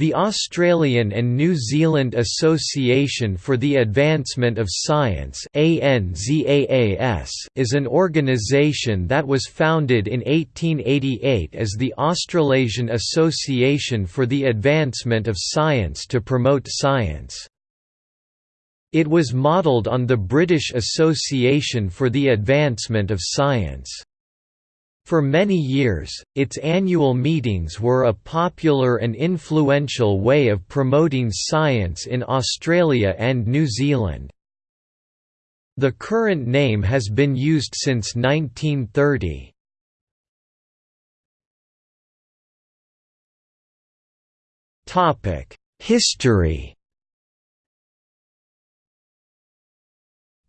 The Australian and New Zealand Association for the Advancement of Science is an organisation that was founded in 1888 as the Australasian Association for the Advancement of Science to promote science. It was modelled on the British Association for the Advancement of Science. For many years, its annual meetings were a popular and influential way of promoting science in Australia and New Zealand. The current name has been used since 1930. History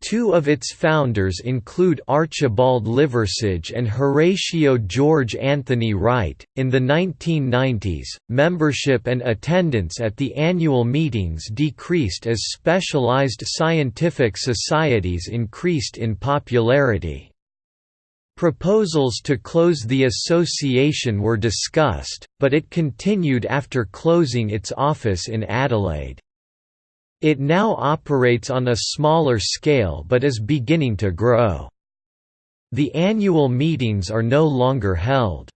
Two of its founders include Archibald Liversidge and Horatio George Anthony Wright. In the 1990s, membership and attendance at the annual meetings decreased as specialized scientific societies increased in popularity. Proposals to close the association were discussed, but it continued after closing its office in Adelaide. It now operates on a smaller scale but is beginning to grow. The annual meetings are no longer held.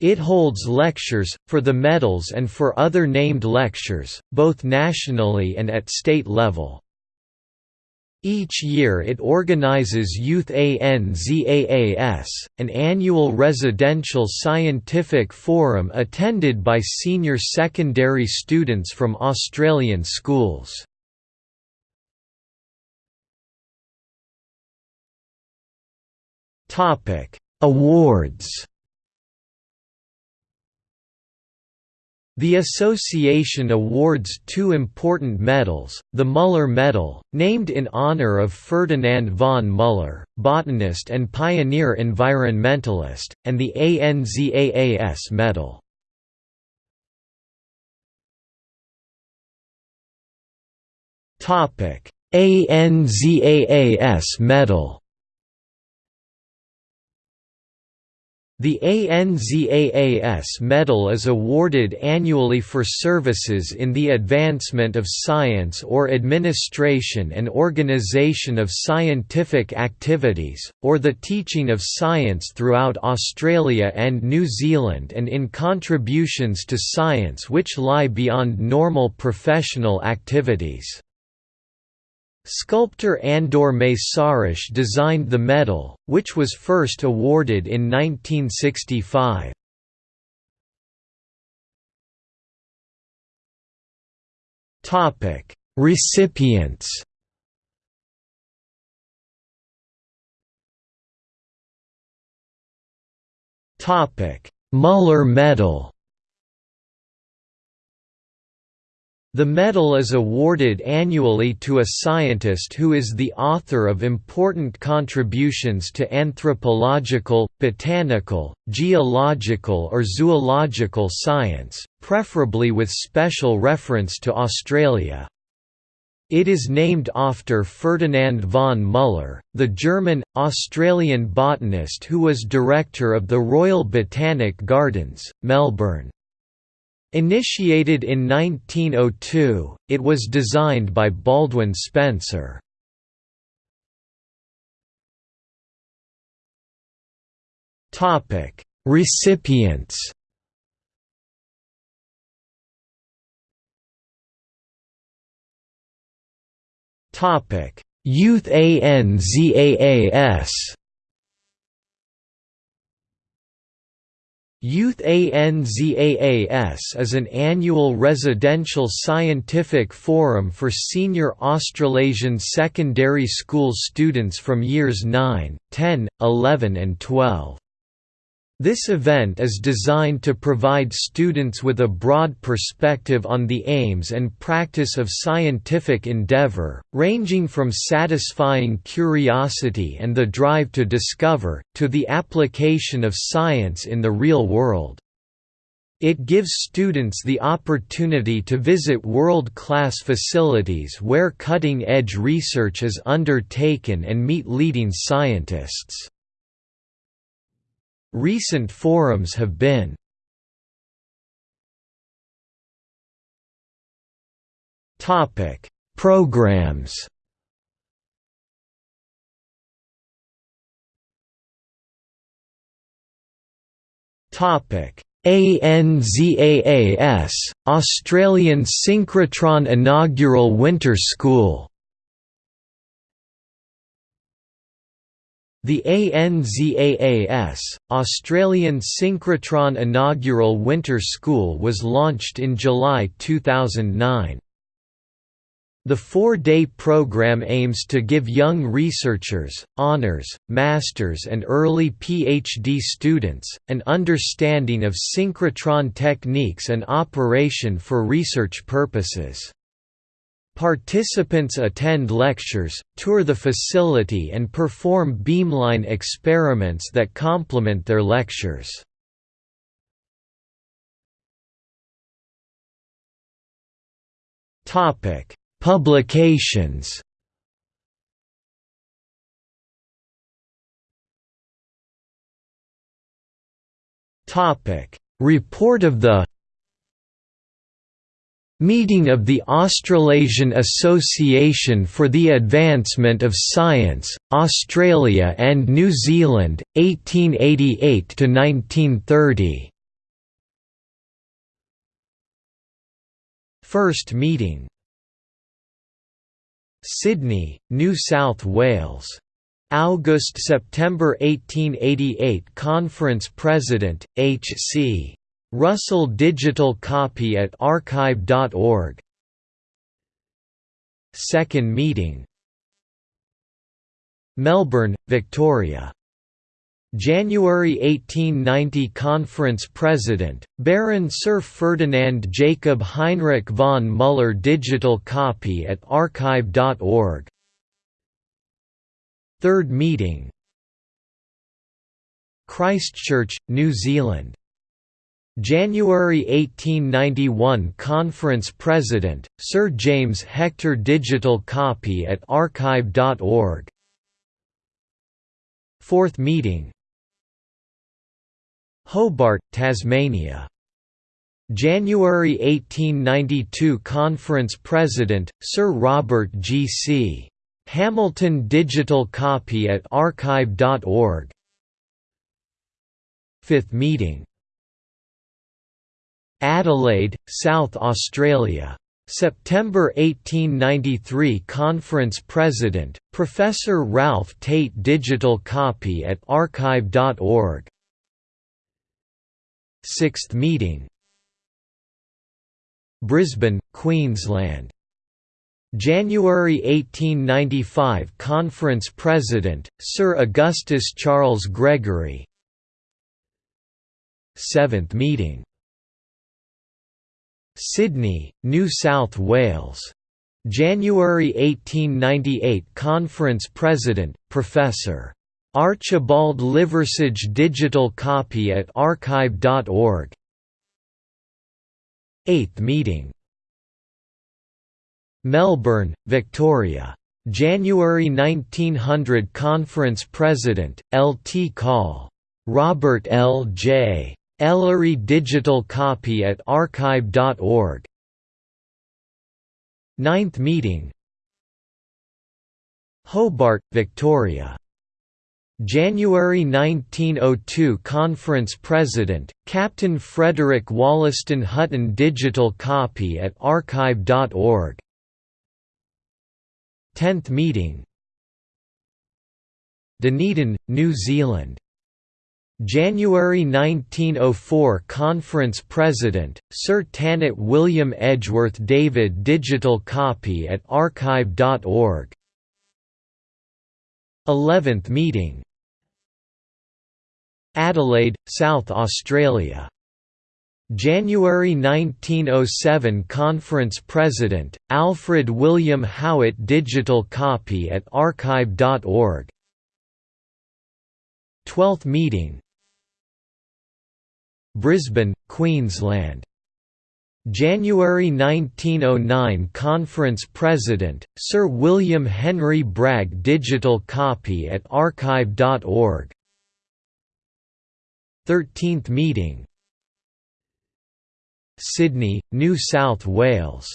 It holds lectures, for the medals and for other named lectures, both nationally and at state level. Each year it organizes Youth ANZAAS, an annual residential scientific forum attended by senior secondary students from Australian schools. Awards The association awards two important medals, the Muller Medal, named in honor of Ferdinand von Muller, botanist and pioneer environmentalist, and the ANZAAS Medal. ANZAAS Medal The ANZAAS Medal is awarded annually for services in the advancement of science or administration and organization of scientific activities, or the teaching of science throughout Australia and New Zealand and in contributions to science which lie beyond normal professional activities. Sculptor Andor Mészáros designed the medal, which was first awarded in 1965. Recipients Muller Medal The medal is awarded annually to a scientist who is the author of important contributions to anthropological, botanical, geological or zoological science, preferably with special reference to Australia. It is named after Ferdinand von Muller, the German-Australian botanist who was director of the Royal Botanic Gardens, Melbourne. Initiated in 1902, it was designed by Baldwin Spencer. Topic: Recipients. Topic: Youth ANZAAS. Youth ANZAAS is an annual residential scientific forum for senior Australasian secondary school students from years 9, 10, 11 and 12. This event is designed to provide students with a broad perspective on the aims and practice of scientific endeavor, ranging from satisfying curiosity and the drive to discover, to the application of science in the real world. It gives students the opportunity to visit world-class facilities where cutting-edge research is undertaken and meet leading scientists. Recent forums have been Topic: Programs. Topic: ANZAAS Australian Synchrotron Inaugural Winter School. The ANZAAS, Australian Synchrotron Inaugural Winter School was launched in July 2009. The four-day program aims to give young researchers, honors, masters and early PhD students, an understanding of synchrotron techniques and operation for research purposes. Participants attend lectures, tour the facility and perform beamline experiments that complement their lectures. Publications Topic: Report of the Meeting of the Australasian Association for the Advancement of Science, Australia and New Zealand, 1888 to 1930. First meeting Sydney, New South Wales. August–September 1888 Conference President, H.C. Russell Digital copy at archive.org Second meeting. Melbourne, Victoria. January 1890 Conference President, Baron Sir Ferdinand Jacob Heinrich von Müller Digital copy at archive.org Third meeting. Christchurch, New Zealand January 1891 Conference President, Sir James Hector Digital copy at archive.org Fourth meeting Hobart, Tasmania. January 1892 Conference President, Sir Robert G. C. Hamilton Digital copy at archive.org Fifth meeting Adelaide, South Australia. September 1893 Conference President, Professor Ralph Tate Digital copy at archive.org Sixth meeting. Brisbane, Queensland. January 1895 Conference President, Sir Augustus Charles Gregory. Seventh meeting Sydney, New South Wales. January 1898 Conference President, Professor. Archibald Liversidge digital copy at archive.org 8th meeting Melbourne, Victoria. January 1900 Conference President, L. T. Call. Robert L. J. Ellery digital copy at archive.org 9th meeting. Hobart, Victoria. January 1902 Conference President, Captain Frederick Wollaston Hutton Digital copy at archive.org 10th meeting. Dunedin, New Zealand January 1904 Conference President, Sir Tannatt William Edgeworth David Digital copy at archive.org 11th meeting. Adelaide, South Australia. January 1907 Conference President, Alfred William Howitt Digital copy at archive.org 12th meeting Brisbane, Queensland. January 1909 Conference President, Sir William Henry Bragg Digital copy at archive.org 13th meeting Sydney, New South Wales.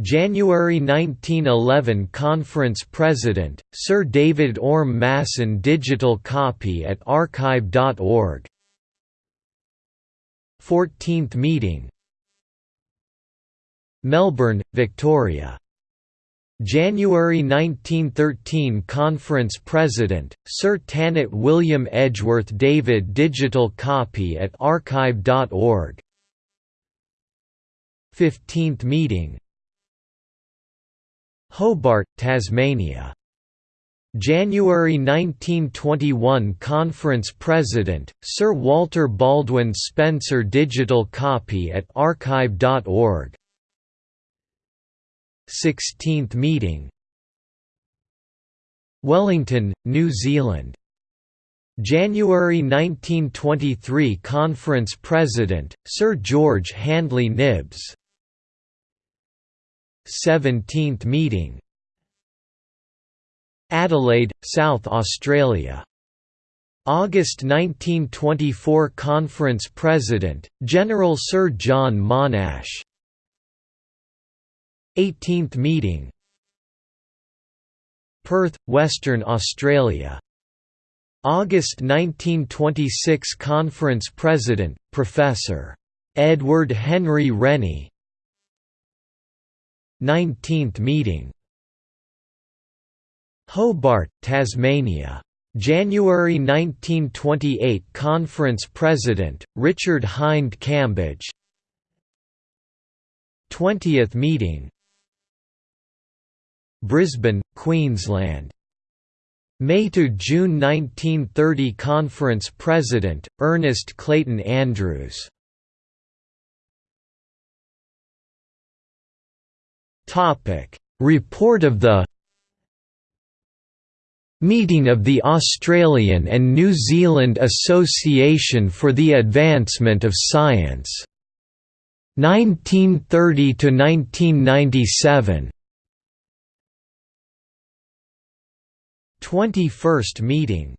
January 1911 Conference President, Sir David Orme Masson digital copy at archive.org 14th meeting Melbourne, Victoria. January 1913 Conference President, Sir Tannatt William Edgeworth David digital copy at archive.org 15th meeting Hobart, Tasmania. January 1921 Conference President, Sir Walter Baldwin Spencer digital copy at archive.org 16th meeting. Wellington, New Zealand. January 1923 Conference President, Sir George Handley Knibbs. 17th meeting Adelaide, South Australia. August 1924 Conference President, General Sir John Monash. 18th meeting. Perth, Western Australia. August 1926 Conference President, Professor. Edward Henry Rennie. 19th meeting Hobart, Tasmania. January 1928 Conference President, Richard Hind Cambage 20th meeting Brisbane, Queensland. May to June 1930 Conference President, Ernest Clayton Andrews Report of the Meeting of the Australian and New Zealand Association for the Advancement of Science 1930 to 1997 21st meeting.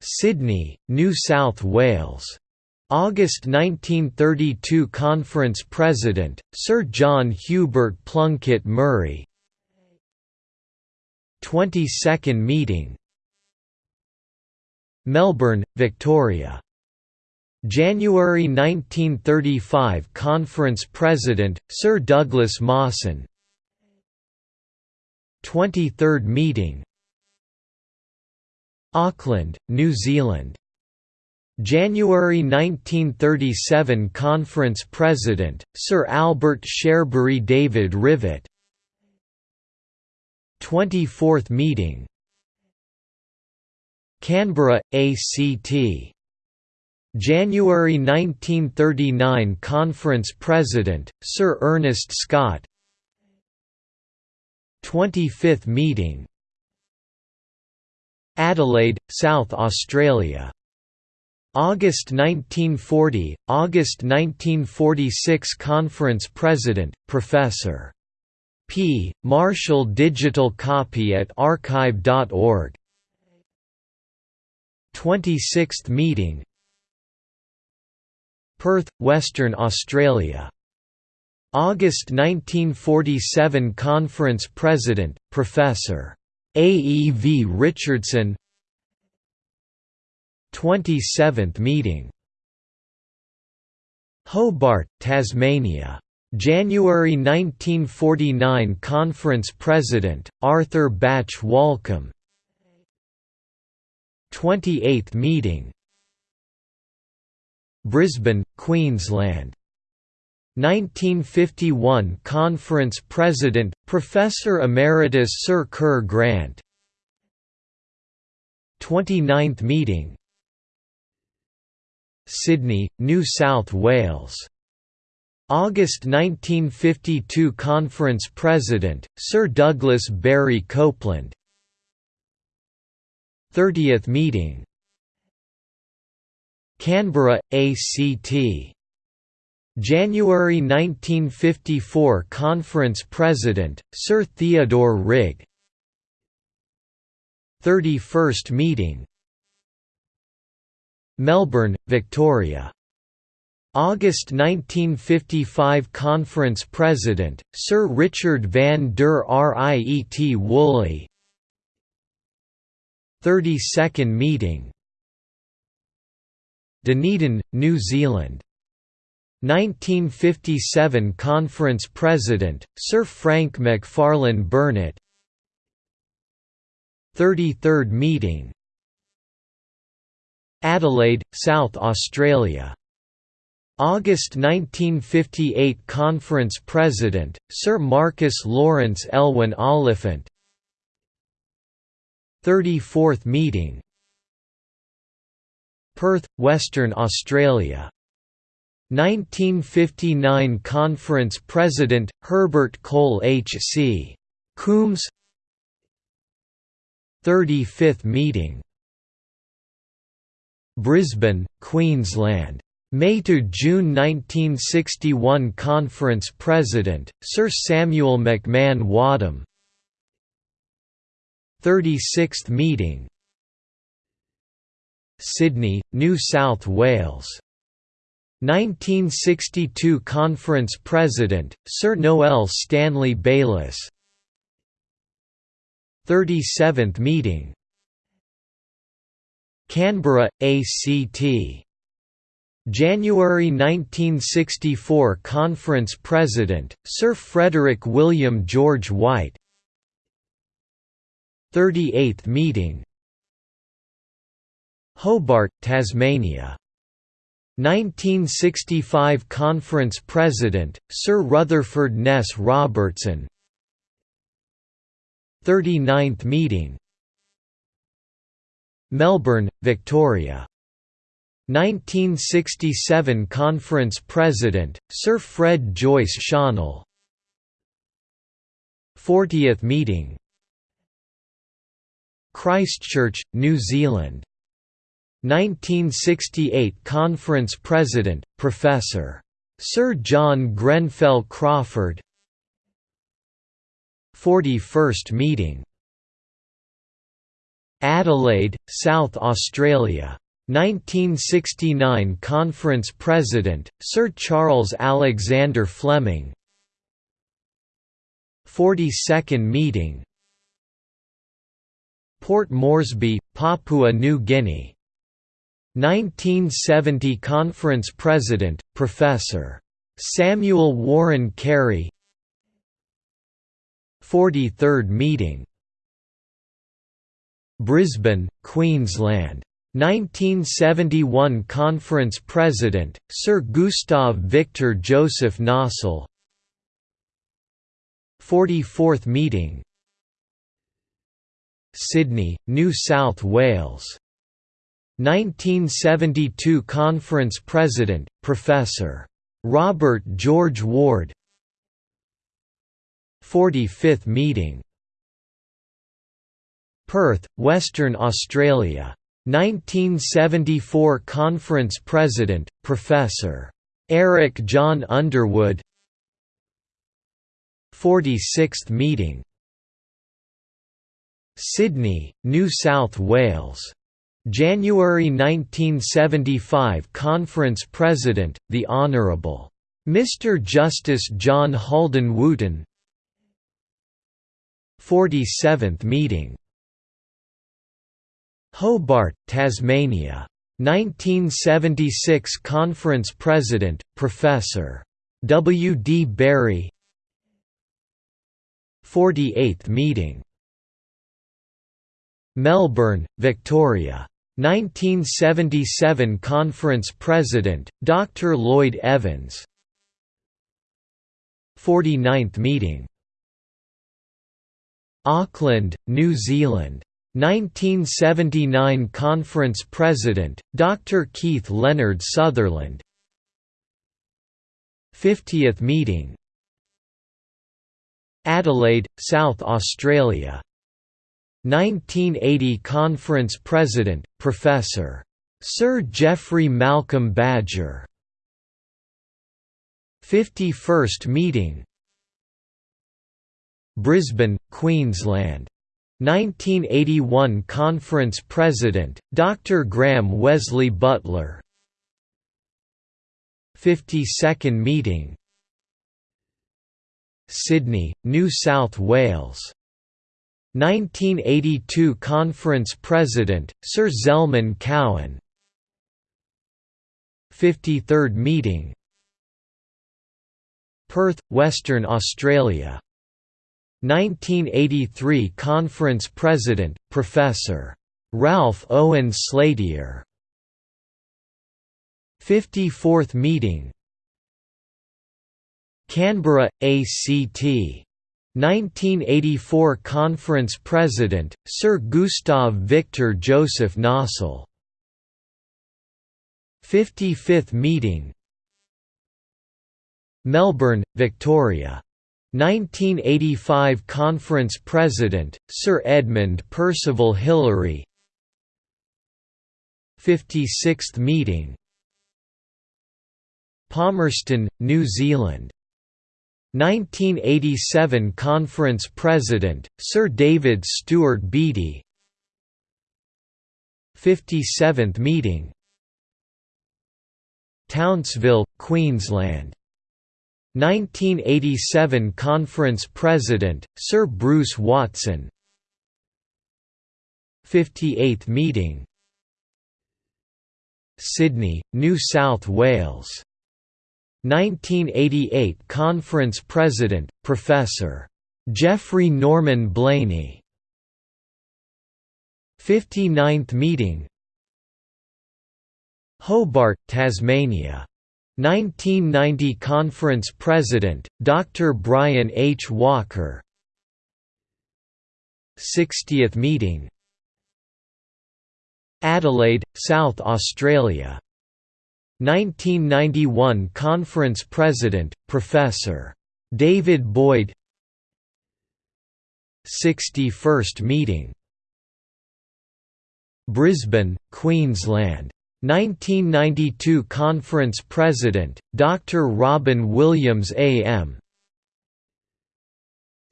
Sydney, New South Wales. August 1932 Conference President, Sir John Hubert Plunkett Murray 22nd meeting. Melbourne, Victoria. January 1935 Conference President, Sir Douglas Mawson. 23rd meeting. Auckland, New Zealand. January 1937 Conference President, Sir Albert Cherbury David Rivett 24th meeting. Canberra, ACT January 1939 Conference President, Sir Ernest Scott. 25th meeting. Adelaide, South Australia. August 1940, August 1946 Conference President, Professor. P. Marshall digital copy at archive.org 26th meeting Perth, Western Australia August 1947 Conference President, Professor. A. E. V. Richardson 27th meeting Hobart, Tasmania. January 1949 Conference President, Arthur Bache Walkom. 28th meeting. Brisbane, Queensland. 1951 Conference President, Professor Emeritus Sir Kerr Grant. 29th meeting. Sydney, New South Wales August 1952 Conference President, Sir Douglas Berry Copland. 30th meeting. Canberra, ACT January 1954 Conference President, Sir Theodore Rigg. 31st meeting. Melbourne, Victoria August 1955 Conference President, Sir Richard van der Riet Woolley. 32nd meeting. Dunedin, New Zealand. 1957 Conference President, Sir Frank McFarlane Burnet 33rd meeting. Adelaide, South Australia August 1958 Conference President, Sir Marcus Lawrence Elwyn Oliphant. 34th meeting. Perth, Western Australia. 1959 Conference President, Herbert Cole H.C. Coombs. 35th meeting. Brisbane, Queensland May to June 1961 Conference President, Sir Samuel McMahon Wadham. 36th meeting. Sydney, New South Wales. 1962 Conference President, Sir Noel Stanley Bayliss. 37th meeting. Canberra, ACT January 1964 Conference President, Sir Frederick William George White. 38th meeting. Hobart, Tasmania. 1965 Conference President, Sir Rutherford Ness Robertson. 39th meeting. Melbourne, Victoria 1967 Conference President, Sir Fred Joyce Schonell 40th meeting. Christchurch, New Zealand. 1968 Conference President, Professor. Sir John Grenfell Crawford. 41st meeting. Adelaide, South Australia 1969 Conference President, Sir Charles Alexander Fleming. 42nd meeting. Port Moresby, Papua New Guinea. 1970 Conference President, Professor. Samuel Warren Carey. 43rd meeting. Brisbane, Queensland 1971 Conference President, Sir Gustav Victor Joseph Nossal 44th meeting. Sydney, New South Wales. 1972 Conference President, Professor. Robert George Ward. 45th meeting. Perth, Western Australia 1974 Conference President, Professor. Eric John Underwood 46th meeting Sydney, New South Wales. January 1975 Conference President, the Honourable. Mr. Justice John Halden Wootten 47th meeting Hobart, Tasmania. 1976 Conference President, Professor. W. D. Borrie 48th meeting Melbourne, Victoria. 1977 Conference President, Dr. Lloyd Evans 49th meeting Auckland, New Zealand 1979 Conference President, Dr. Keith Leonard Sutherland 50th meeting Adelaide, South Australia 1980 Conference President, Professor. Sir Geoffrey Malcolm Badger 51st meeting Brisbane, Queensland 1981 Conference President, Dr. Graham Wesley Butler. 52nd meeting. Sydney, New South Wales. 1982 Conference President, Sir Zelman Cowen 53rd meeting. Perth, Western Australia 1983 Conference President, Professor. Ralph Owen Slatyer 54th meeting. Canberra, ACT 1984 Conference President, Sir Gustav Victor Joseph Nossal 55th meeting. Melbourne, Victoria 1985 Conference President, Sir Edmund Percival Hillary 56th meeting. Palmerston, New Zealand. 1987 Conference President, Sir David Stewart Beattie. 57th meeting. Townsville, Queensland 1987 Conference President, Sir Bruce Watson. 58th meeting. Sydney, New South Wales. 1988 Conference President, Professor. Geoffrey Norman Blainey. 59th meeting. Hobart, Tasmania 1990 Conference President, Dr. Brian H. Walker 60th meeting Adelaide, South Australia 1991 Conference President, Professor. David Boyd 61st meeting Brisbane, Queensland 1992 Conference President, Dr. Robin Williams AM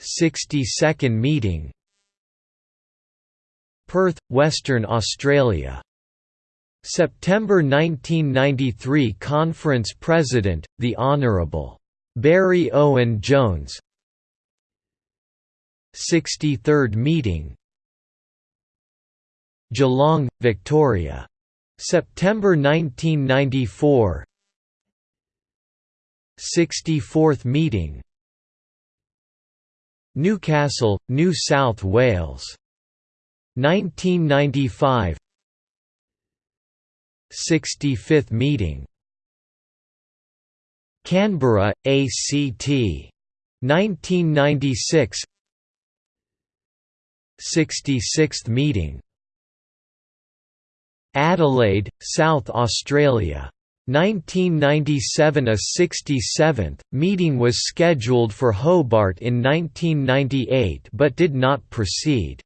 62nd meeting Perth, Western Australia September 1993 Conference President, the Honourable. Barry Owen Jones 63rd meeting Geelong, Victoria. September 1994 64th meeting. Newcastle, New South Wales. 1995 65th meeting. Canberra, ACT 1996 66th meeting Adelaide, South Australia 1997 A 67th, meeting was scheduled for Hobart in 1998 but did not proceed.